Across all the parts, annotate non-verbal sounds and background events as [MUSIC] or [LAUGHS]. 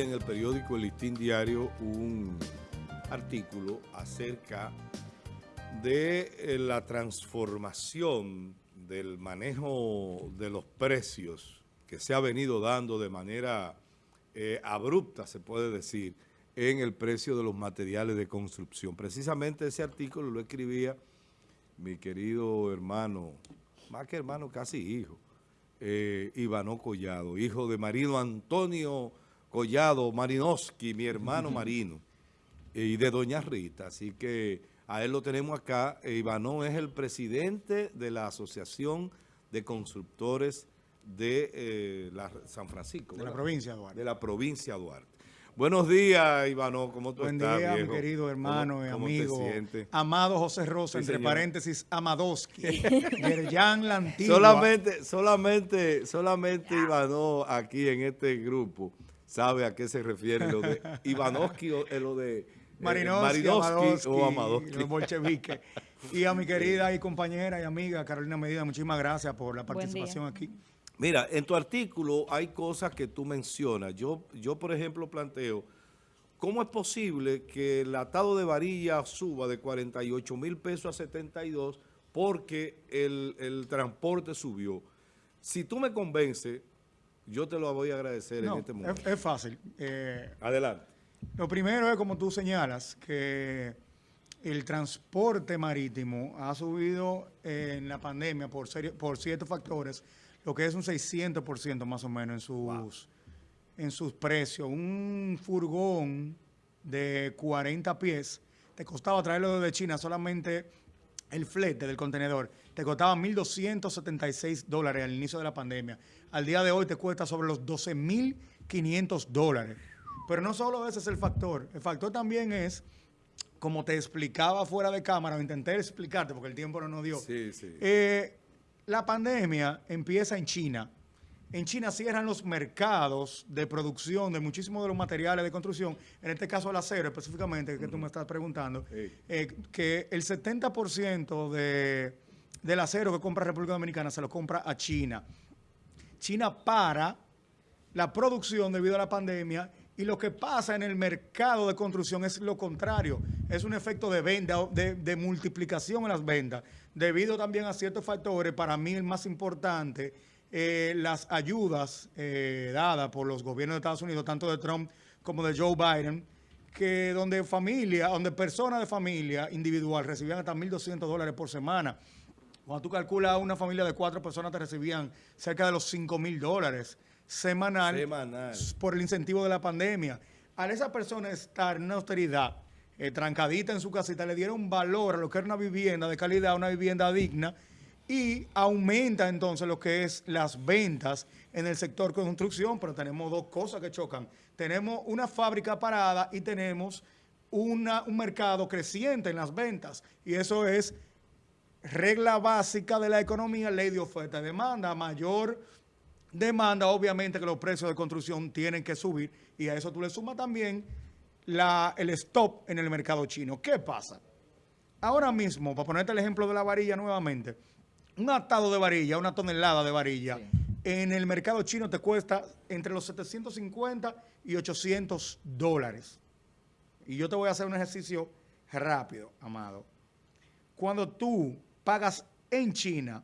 en el periódico El Listín Diario un artículo acerca de eh, la transformación del manejo de los precios que se ha venido dando de manera eh, abrupta, se puede decir, en el precio de los materiales de construcción. Precisamente ese artículo lo escribía mi querido hermano, más que hermano, casi hijo, eh, Ivano Collado, hijo de Marino Antonio Collado Marinowski, mi hermano Marino, y de Doña Rita. Así que a él lo tenemos acá. E Ivano es el presidente de la Asociación de Constructores de eh, la San Francisco. De la provincia de Duarte. De la provincia de Duarte. Buenos días, Ivano. ¿Cómo tú Buen estás, día, viejo? mi querido hermano y ¿Cómo- cómo te amigo. Amado José Rosa, Sí, entre señor. paréntesis, Amadoski. [LAUGHS] Yerjan la antigua. Solamente, solamente, solamente Ivano aquí en este grupo sabe a qué se refiere lo de [LAUGHS] Ivanovsky o eh, lo de eh, Marinovsky, Amadoski, o Amadovsky. los bolcheviques. [LAUGHS] Y a mi querida y compañera y amiga Carolina Medina, muchísimas gracias por la participación aquí. Mira, en tu artículo hay cosas que tú mencionas. Yo, yo por ejemplo, planteo, ¿cómo es posible que el atado de varilla suba de 48 mil pesos a 72 porque el, el transporte subió? Si tú me convences, yo te lo voy a agradecer No, en este momento. es, es fácil. Eh, Adelante. Lo primero es, como tú señalas, que el transporte marítimo ha subido en la pandemia por, serio- por ciertos factores, lo que es un 600% más o menos en sus, en sus precios. Un furgón de 40 pies te costaba traerlo desde China solamente el flete del contenedor. Te costaba 1.276 dólares al inicio de la pandemia. Al día de hoy te cuesta sobre los 12.500 dólares. Pero no solo ese es el factor. El factor también es, como te explicaba fuera de cámara, o intenté explicarte porque el tiempo no nos dio. Sí, sí. Eh, la pandemia empieza en China. En China cierran los mercados de producción de muchísimos de los materiales de construcción, en este caso el acero específicamente, que tú me estás preguntando, eh, que el 70% de, del acero que compra República Dominicana se lo compra a China. China para la producción debido a la pandemia y lo que pasa en el mercado de construcción es lo contrario, es un efecto de venta, de, de multiplicación en las ventas, debido también a ciertos factores, para mí el más importante, eh, las ayudas eh, dadas por los gobiernos de Estados Unidos, tanto de Trump como de Joe Biden, que donde familia, donde personas de familia individual recibían hasta 1.200 dólares por semana. Cuando tú calculas una familia de cuatro personas, te recibían cerca de los 5 mil dólares semanal, Semanal. por el incentivo de la pandemia. A esa persona estar en una austeridad, eh, trancadita en su casita, le dieron valor a lo que era una vivienda de calidad, una vivienda digna, y aumenta entonces lo que es las ventas en el sector construcción, pero tenemos dos cosas que chocan. Tenemos una fábrica parada y tenemos una- un mercado creciente en las ventas, y eso es regla básica de la economía, ley de oferta y demanda, mayor demanda, obviamente que los precios de construcción tienen que subir y a eso tú le sumas también la, el stop en el mercado chino. ¿Qué pasa? Ahora mismo, para ponerte el ejemplo de la varilla nuevamente, un atado de varilla, una tonelada de varilla, en el mercado chino te cuesta entre los 750 y 800 dólares. Y yo te voy a hacer un ejercicio rápido, amado. Cuando tú pagas en China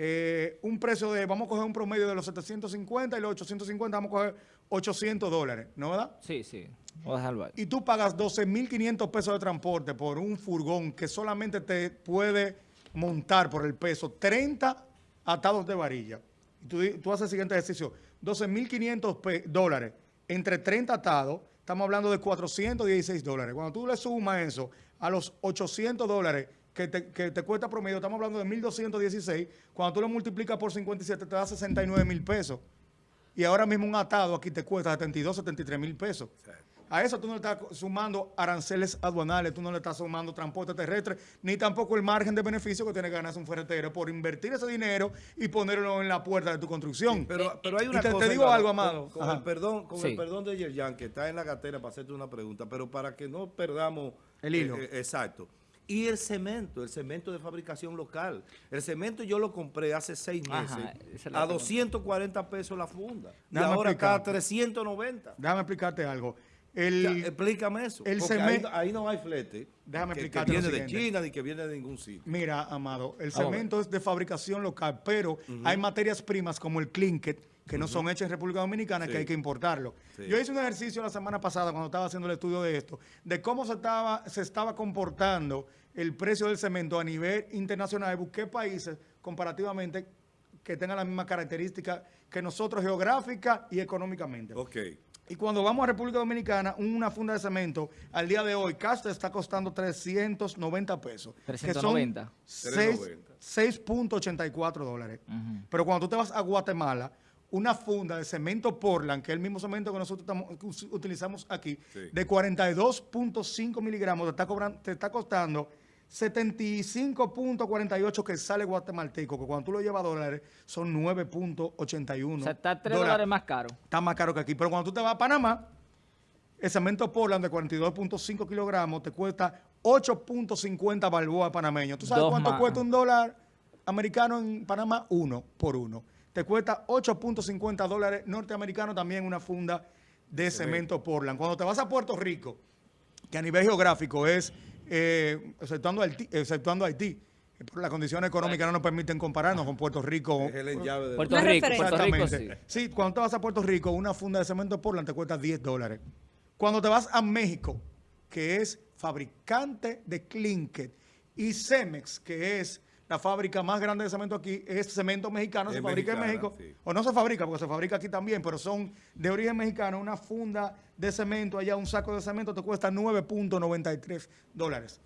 eh, un precio de, vamos a coger un promedio de los 750 y los 850, vamos a coger 800 dólares, ¿no verdad? Sí, sí. A ahí. Y tú pagas 12.500 pesos de transporte por un furgón que solamente te puede montar por el peso 30 atados de varilla. Y tú, tú haces el siguiente ejercicio, 12.500 pe- dólares entre 30 atados, estamos hablando de 416 dólares. Cuando tú le sumas eso a los 800 dólares que te, que te cuesta promedio, estamos hablando de 1.216, cuando tú lo multiplicas por 57 te da 69 mil pesos. Y ahora mismo un atado aquí te cuesta 72, 73 mil pesos. A eso tú no le estás sumando aranceles aduanales, tú no le estás sumando transporte terrestre, ni tampoco el margen de beneficio que tiene que ganarse un ferretero por invertir ese dinero y ponerlo en la puerta de tu construcción. Pero, pero hay una te- te cosa, digo Iván, algo, con- Amado. Con, el perdón, con Sí. el perdón de Yerjan, que está en la gatera para hacerte una pregunta, pero para que no perdamos El hilo. eh, eh, exacto. Y el cemento, el cemento de fabricación local. El cemento yo lo compré hace seis meses Ajá, a pregunta. 240 pesos la funda. Y Déjame ahora está a explicarte. 390. Déjame explicarte algo. Ya, explícame eso. el porque ahí, no- ahí no hay flete. Déjame que, que explicarte lo viene de. China ni que viene de ningún sitio. Mira, Amado, el cemento es de fabricación local, pero hay materias primas como el clinket que no son hechas en República Dominicana, Sí. que hay que importarlo. Sí. Yo hice un ejercicio la semana pasada cuando estaba haciendo el estudio de esto, de cómo se estaba, se estaba comportando el precio del cemento a nivel internacional. Busqué países comparativamente que tengan la misma característica que nosotros geográfica y económicamente. Ok. Y cuando vamos a República Dominicana, una funda de cemento, al día de hoy, Casta está costando 390 pesos. que son 390. seis- 390. 6.84 dólares. Pero cuando tú te vas a Guatemala, una funda de cemento Portland, que es el mismo cemento que nosotros estamos- que utilizamos aquí, Sí. de 42.5 miligramos, te está, cobran- te está costando 75.48 que sale guatemalteco, que cuando tú lo llevas a dólares son 9.81 O sea, está 3 dólares más caro. está más caro que aquí. Pero cuando tú te vas a Panamá, el cemento Portland de 42.5 kilogramos te cuesta 8.50 balboa panameño. ¿Tú sabes Dos cuánto más. cuesta un dólar americano en Panamá? Uno por uno. Te cuesta 8.50 dólares norteamericanos también una funda de cemento Portland. Cuando te vas a Puerto Rico, que a nivel geográfico es, eh, exceptuando, Haití, exceptuando Haití, por las condiciones económicas no nos permiten compararnos con Puerto Rico. Es el llave de Puerto Rico. Puerto Rico sí. Exactamente. Sí, cuando te vas a Puerto Rico, una funda de cemento Portland te cuesta 10 dólares. Cuando te vas a México, que es fabricante de Clinket, y Cemex, que es la fábrica más grande de cemento aquí, es cemento mexicano, Es se fabrica en México, sí. o no se fabrica, porque se fabrica aquí también, pero son de origen mexicano, una funda de cemento, allá un saco de cemento te cuesta 9.93 dólares.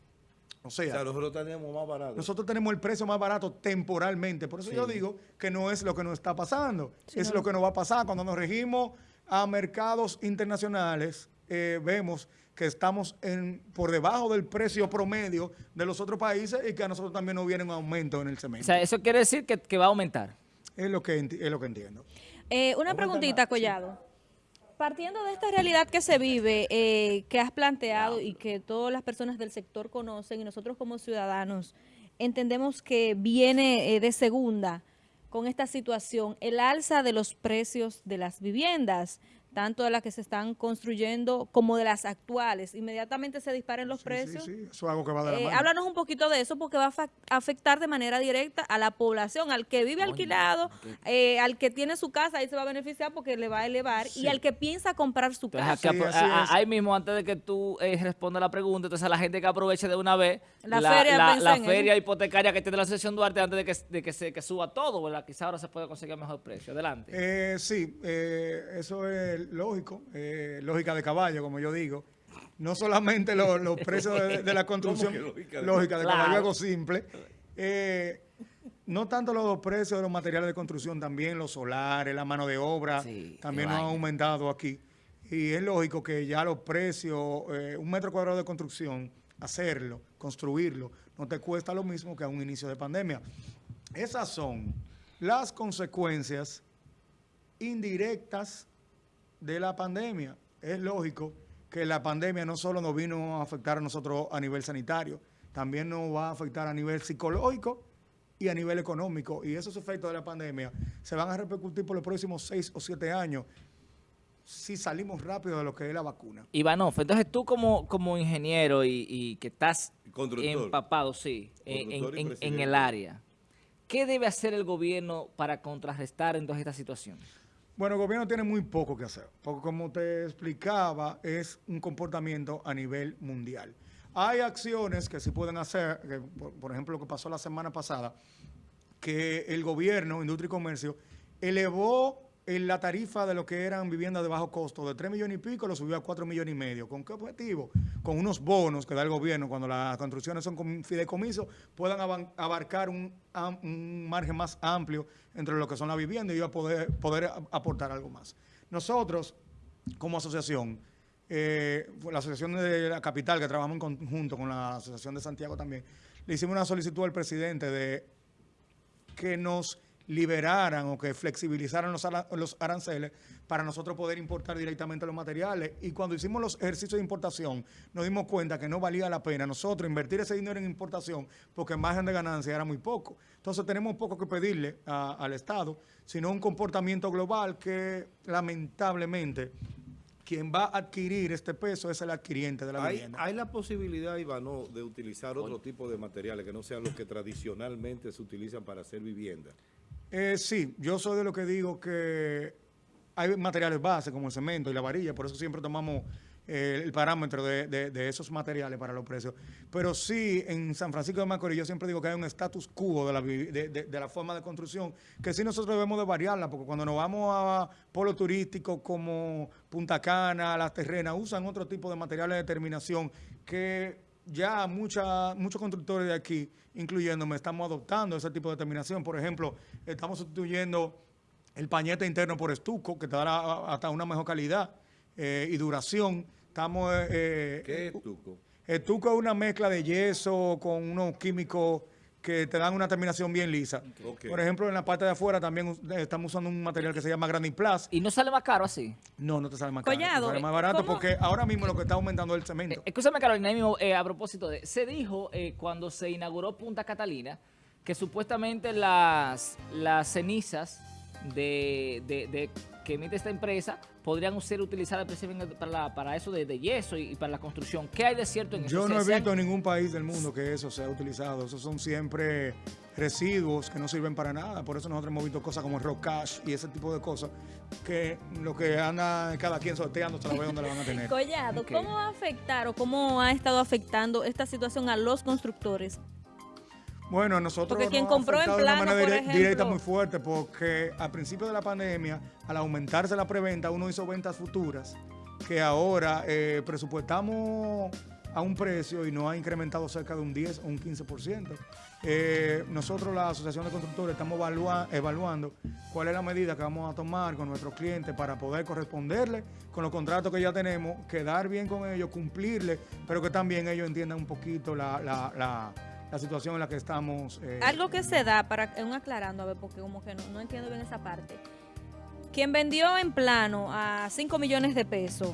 O O sea, nosotros tenemos más barato. nosotros tenemos el precio más barato temporalmente. Por eso yo digo que no es lo que nos está pasando. es lo que nos va a pasar. Cuando nos regimos a mercados internacionales, eh, vemos que estamos en, por debajo del precio promedio de los otros países y que a nosotros también nos viene un aumento en el O cemento. sea, eso quiere decir que, que va a aumentar. es, lo que, enti- es lo que entiendo. Eh, una preguntita, sí. Collado. Partiendo de esta realidad que se vive, eh, que has planteado y que todas las personas del sector conocen y nosotros como ciudadanos entendemos que viene eh, de segunda con esta situación, el alza de los precios de las viviendas, tanto de las que se están construyendo como de las actuales. Inmediatamente se disparen los Sí, precios. Sí, sí, eso es algo que va de la Eh, mano. háblanos un poquito de eso porque va a afectar de manera directa a la población, al que vive alquilado, eh, al que tiene su casa, ahí se va a beneficiar porque le va a elevar, y al que piensa comprar su Entonces, casa. a- a- ahí mismo, antes de que tú eh, respondas la pregunta, entonces a la gente que aproveche de una vez La feria, la, feria hipotecaria que tiene la Asociación Duarte antes de que, de que, se, que suba todo, ¿verdad? Quizá ahora se puede conseguir mejor precio. Adelante. Eh, sí, eh, eso es lógico, eh, lógica de caballo, como yo digo. No solamente lo- los [LAUGHS] precios de, de la construcción, lógica de- lógica de Claro. caballo, algo simple. Eh, no tanto los precios de los materiales de construcción, también los solares, la mano de obra, Sí, también nos han aumentado aquí. Y es lógico que ya los precios, eh, un metro cuadrado de construcción, hacerlo, construirlo, no te cuesta lo mismo que a un inicio de pandemia. Esas son las consecuencias indirectas de la pandemia. Es lógico que la pandemia no solo nos vino a afectar a nosotros a nivel sanitario, también nos va a afectar a nivel psicológico y a nivel económico. Y esos efectos de la pandemia se van a repercutir por los próximos seis o siete años si salimos rápido de lo que es la vacuna. Ivanov, entonces tú como, como ingeniero y, y que estás empapado, sí, en, en- el área, ¿qué debe hacer el gobierno para contrarrestar entonces esta situación? Bueno, el gobierno tiene muy poco que hacer, porque como te explicaba, es un comportamiento a nivel mundial. Hay acciones que sí pueden hacer, por, por ejemplo, lo que pasó la semana pasada, que el gobierno, Industria y Comercio, elevó en la tarifa de lo que eran viviendas de bajo costo de 3 millones y pico, lo subió a 4 millones y medio. ¿Con qué objetivo? Con unos bonos que da el gobierno cuando las construcciones son con fideicomiso, puedan abarcar un, un margen más amplio entre lo que son las viviendas y a poder, poder aportar algo más. Nosotros, como asociación, eh, la asociación de la capital, que trabajamos en conjunto con la asociación de Santiago también, le hicimos una solicitud al presidente de que nos liberaran o que flexibilizaran los, ara- los aranceles para nosotros poder importar directamente los materiales. Y cuando hicimos los ejercicios de importación, nos dimos cuenta que no valía la pena nosotros invertir ese dinero en importación porque el margen de ganancia era muy poco. Entonces tenemos poco que pedirle a- al Estado, sino un comportamiento global que lamentablemente quien va a adquirir este peso es el adquiriente de la Hay, vivienda. hay la posibilidad, Ivano, de utilizar otro tipo de materiales que no sean los que tradicionalmente se utilizan para hacer vivienda. Eh, sí, yo soy de lo que digo que hay materiales base como el cemento y la varilla, por eso siempre tomamos eh, el parámetro de, esos materiales para los precios. Pero sí, en San Francisco de Macorís yo siempre digo que hay un status quo de la, de la forma de construcción, que sí nosotros debemos de variarla, porque cuando nos vamos a polos turísticos como Punta Cana, Las Terrenas, usan otro tipo de materiales de terminación que ya mucha, muchos constructores de aquí, incluyéndome, estamos adoptando ese tipo de terminación. Por ejemplo, estamos sustituyendo el pañete interno por estuco, que te dará hasta una mejor calidad eh, y duración. Estamos... eh, ¿Qué eh, es Tuco? Estuco es una mezcla de yeso con unos químicos que te dan una terminación bien lisa. Por ejemplo, en la parte de afuera también eh, estamos usando un material que se llama Graniplas. Y no sale más caro así. No, no te sale más caro, te sale más eh, barato ¿cómo? porque ahora mismo lo que está aumentando es el Eh, cemento. escúchame, Carolina, mismo, eh, a propósito de, se dijo eh, cuando se inauguró Punta Catalina que supuestamente las, las cenizas de, de- de- que emite esta empresa podrían ser utilizadas precisamente para, la- para eso de, de yeso y, y para la construcción. ¿Qué hay de cierto en eso? Yo ¿Se- no he visto en ningún país del mundo que eso sea utilizado. Esos son siempre residuos que no sirven para nada. Por eso nosotros hemos visto cosas como el rock cash y ese tipo de cosas que lo que anda cada quien sorteando se la ve donde la van a tener. [LAUGHS] Collado. ¿cómo va a afectar o cómo ha estado afectando esta situación a los constructores? Bueno, nosotros Porque quien nos compró en de una manera por dire- directa muy fuerte porque al principio de la pandemia, al aumentarse la preventa, uno hizo ventas futuras que ahora eh, presupuestamos a un precio y no ha incrementado cerca de un 10 o un 15%. Eh, nosotros, la Asociación de Constructores, estamos evalua- evaluando cuál es la medida que vamos a tomar con nuestros clientes para poder corresponderle con los contratos que ya tenemos, quedar bien con ellos, cumplirle, pero que también ellos entiendan un poquito la, la- la- la situación en la que estamos. eh, Algo que se da, para un aclarando, a ver, porque como que no, no entiendo bien esa parte. Quien vendió en plano a 5 millones de pesos,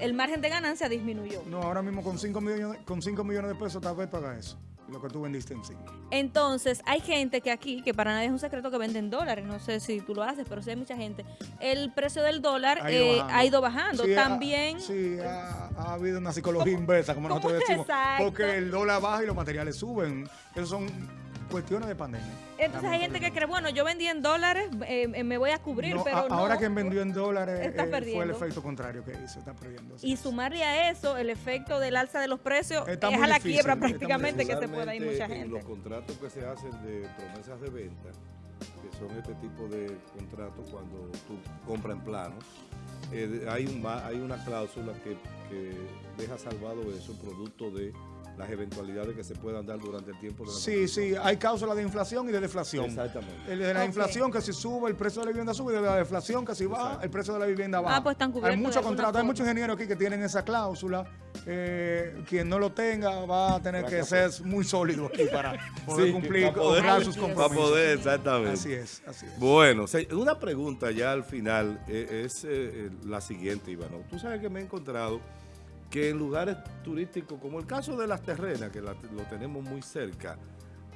el margen de ganancia disminuyó. No, ahora mismo con 5 millones, con 5 millones de pesos tal vez paga eso, lo que tú vendiste en sí. Entonces, hay gente que aquí, que para nadie es un secreto que venden dólares, no sé si tú lo haces, pero sí hay mucha gente. El precio del dólar Ha ido eh, bajando. ha ido bajando. Sí, ha- También, sí, ha, ha habido una psicología inversa, como nosotros [LAUGHS] decimos. Exacto. Porque el dólar baja y los materiales suben. Esas son cuestiones de pandemia. entonces hay gente que cree, bueno, yo vendí en dólares, eh, eh, me voy a cubrir, No, pero a- no. ahora quien vendió en dólares Está eh, fue el efecto contrario que hizo, está perdiendo. así Y es. sumarle a eso el efecto del alza de los precios Está es a la difícil, quiebra prácticamente que se pueda ir mucha En los gente. contratos que se hacen de promesas de venta, que son este tipo de contratos cuando tú compras en plano, eh, hay, un, ma- hay una cláusula que, que deja salvado eso producto de las eventualidades que se puedan dar durante el tiempo de la Sí, sí, hay cláusulas de inflación y de deflación. Exactamente. El de la inflación que si sube el precio de la vivienda sube y de la deflación que si baja el precio de la vivienda baja. Ah, pues están cubiertos Hay muchos contratos, hay muchos ingenieros aquí que tienen esa cláusula. Eh, quien no lo tenga va a tener que ser muy sólido aquí para [LAUGHS] poder Sí, cumplir, para poder- sus para compromisos. poder, exactamente. Así es, así es. Bueno, una pregunta ya al final eh, es eh, eh, la siguiente, Ivano. Tú sabes que me he encontrado que en lugares turísticos, como el caso de las terrenas, que la- lo tenemos muy cerca,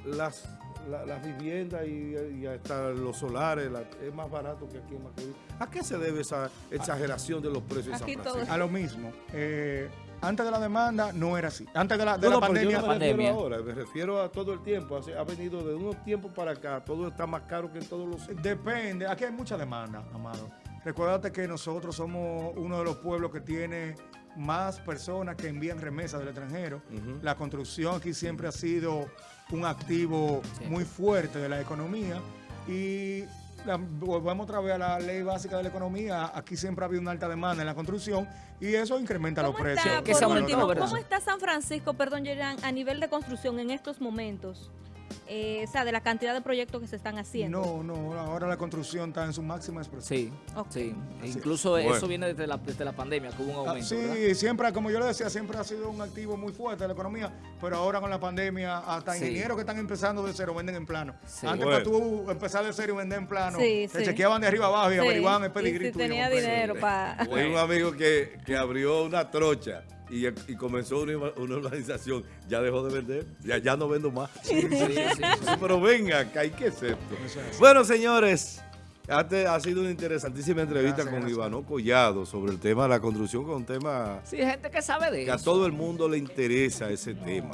las, la- las viviendas y, y hasta los solares la- es más barato que aquí en Macorís. ¿A qué se debe esa exageración de los precios en Aquí San todo Francisco? A lo mismo. eh, antes de la demanda no era así. Antes de la, de No, la no, pero yo pandemia. no me refiero Pandemia. ahora, me refiero a todo el tiempo. Hace- Ha venido de unos tiempos para acá, todo está más caro que en todos los. Depende, aquí hay mucha demanda, Amado. Recuérdate que nosotros somos uno de los pueblos que tiene más personas que envían remesas del extranjero. La construcción aquí siempre ha sido un activo Sí. muy fuerte de la economía y la- volvemos otra vez a la ley básica de la economía. Aquí siempre ha habido una alta demanda en la construcción y eso incrementa los ¿Cómo precios. ¿cómo está San Francisco, perdón, Yerán, a nivel de construcción en estos momentos? Eh, o sea, de la cantidad de proyectos que se están haciendo. No, no, ahora la construcción está en su máxima expresión. Sí, Ok. sí. Incluso eso viene desde la, desde la pandemia, que hubo un Ah, aumento. Sí, ¿verdad? siempre, como yo le decía, siempre ha sido un activo muy fuerte de la economía, pero ahora con la pandemia, hasta Sí. ingenieros que están empezando de cero venden en plano. Sí. Antes Bueno. para tú empezar de cero y vender en plano, Sí, te sí. chequeaban de arriba abajo y Sí, averiguaban el y pedigrí si tenía dinero para... Tengo un amigo que, que abrió una trocha y, y comenzó una, una organización. Ya dejó de vender. Ya, ya no vendo más. Sí, sí, sí. Sí, [LAUGHS] pero venga, que hay que ser esto. Bueno, señores, este ha sido una interesantísima entrevista Gracias, con gracias. Ivano Collado sobre el tema de la construcción, con un tema Sí, gente que sabe de que a todo el mundo le interesa ese tema.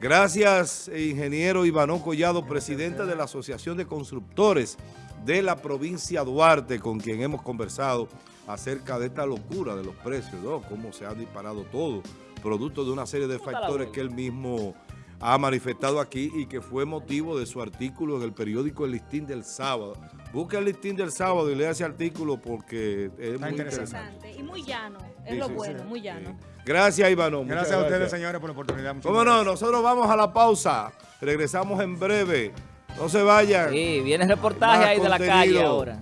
Gracias, ingeniero Ivano Collado, presidente de la Asociación de Constructores de la provincia Duarte, con quien hemos conversado acerca de esta locura de los precios, ¿no? Cómo se ha disparado todo, producto de una serie de ¿Cómo está factores que él mismo ha manifestado aquí y que fue motivo de su artículo en el periódico El Listín del Sábado. Busca el Listín del Sábado y lea ese artículo porque es muy interesante. interesante. Interesante. Y muy llano, es Sí, lo sí, bueno, sí. muy llano. Gracias, Ivano. Gracias a ustedes, señores, por la oportunidad. Muchas ¿Cómo no? Nosotros vamos a la pausa. Regresamos en breve. No se vayan. Sí, viene el reportaje ahí de la calle ahora.